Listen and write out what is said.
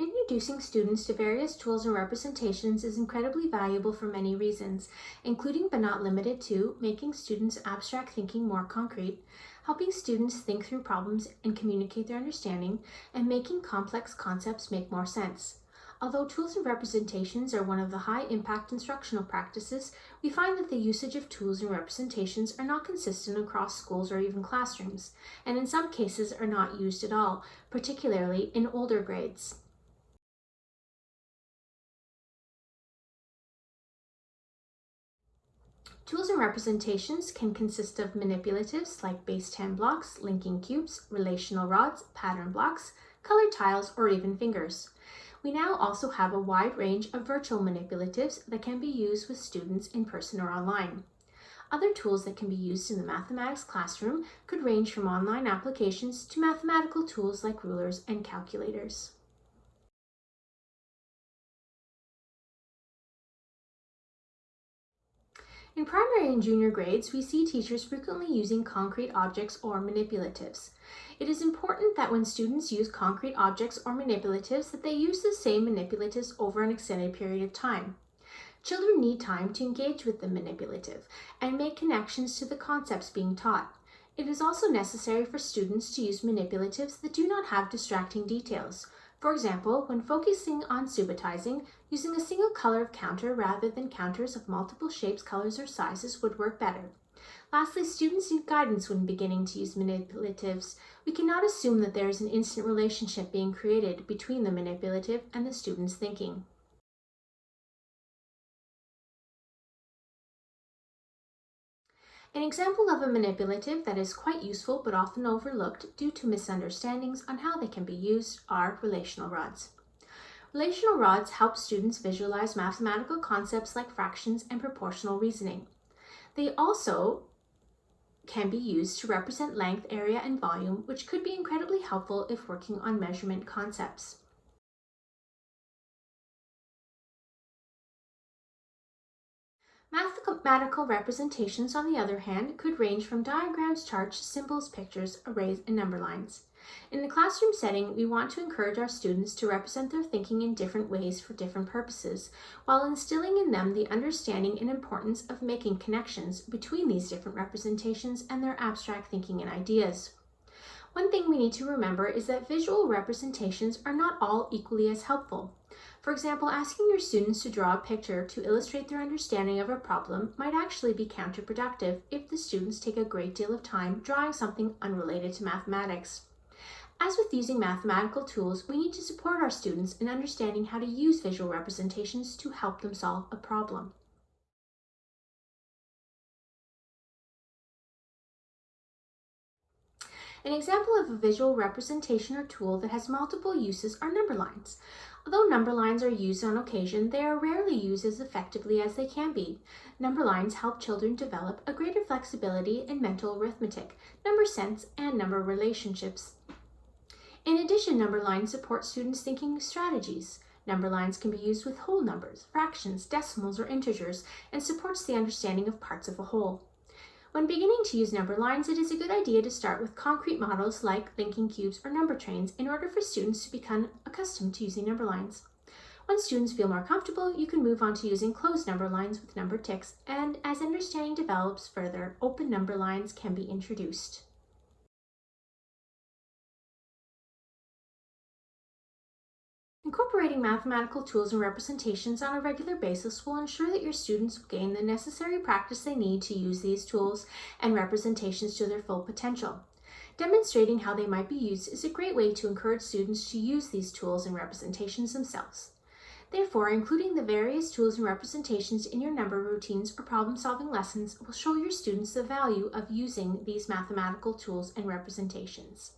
Introducing students to various tools and representations is incredibly valuable for many reasons, including but not limited to making students' abstract thinking more concrete, helping students think through problems and communicate their understanding, and making complex concepts make more sense. Although tools and representations are one of the high impact instructional practices, we find that the usage of tools and representations are not consistent across schools or even classrooms, and in some cases are not used at all, particularly in older grades. Tools and representations can consist of manipulatives like base 10 blocks, linking cubes, relational rods, pattern blocks, colored tiles, or even fingers. We now also have a wide range of virtual manipulatives that can be used with students in person or online. Other tools that can be used in the mathematics classroom could range from online applications to mathematical tools like rulers and calculators. In primary and junior grades, we see teachers frequently using concrete objects or manipulatives. It is important that when students use concrete objects or manipulatives that they use the same manipulatives over an extended period of time. Children need time to engage with the manipulative and make connections to the concepts being taught. It is also necessary for students to use manipulatives that do not have distracting details, for example, when focusing on subitizing, using a single color of counter rather than counters of multiple shapes, colors, or sizes would work better. Lastly, students need guidance when beginning to use manipulatives. We cannot assume that there is an instant relationship being created between the manipulative and the student's thinking. An example of a manipulative that is quite useful but often overlooked due to misunderstandings on how they can be used are relational rods. Relational rods help students visualize mathematical concepts like fractions and proportional reasoning. They also can be used to represent length, area, and volume, which could be incredibly helpful if working on measurement concepts. Mathematical representations, on the other hand, could range from diagrams, charts, symbols, pictures, arrays, and number lines. In the classroom setting, we want to encourage our students to represent their thinking in different ways for different purposes, while instilling in them the understanding and importance of making connections between these different representations and their abstract thinking and ideas. One thing we need to remember is that visual representations are not all equally as helpful. For example, asking your students to draw a picture to illustrate their understanding of a problem might actually be counterproductive if the students take a great deal of time drawing something unrelated to mathematics. As with using mathematical tools, we need to support our students in understanding how to use visual representations to help them solve a problem. An example of a visual representation or tool that has multiple uses are number lines. Although number lines are used on occasion, they are rarely used as effectively as they can be. Number lines help children develop a greater flexibility in mental arithmetic, number sense, and number relationships. In addition, number lines support students' thinking strategies. Number lines can be used with whole numbers, fractions, decimals, or integers, and supports the understanding of parts of a whole. When beginning to use number lines, it is a good idea to start with concrete models like linking cubes or number trains in order for students to become accustomed to using number lines. Once students feel more comfortable, you can move on to using closed number lines with number ticks, and as understanding develops further, open number lines can be introduced. Incorporating mathematical tools and representations on a regular basis will ensure that your students gain the necessary practice they need to use these tools and representations to their full potential. Demonstrating how they might be used is a great way to encourage students to use these tools and representations themselves. Therefore, including the various tools and representations in your number routines or problem-solving lessons will show your students the value of using these mathematical tools and representations.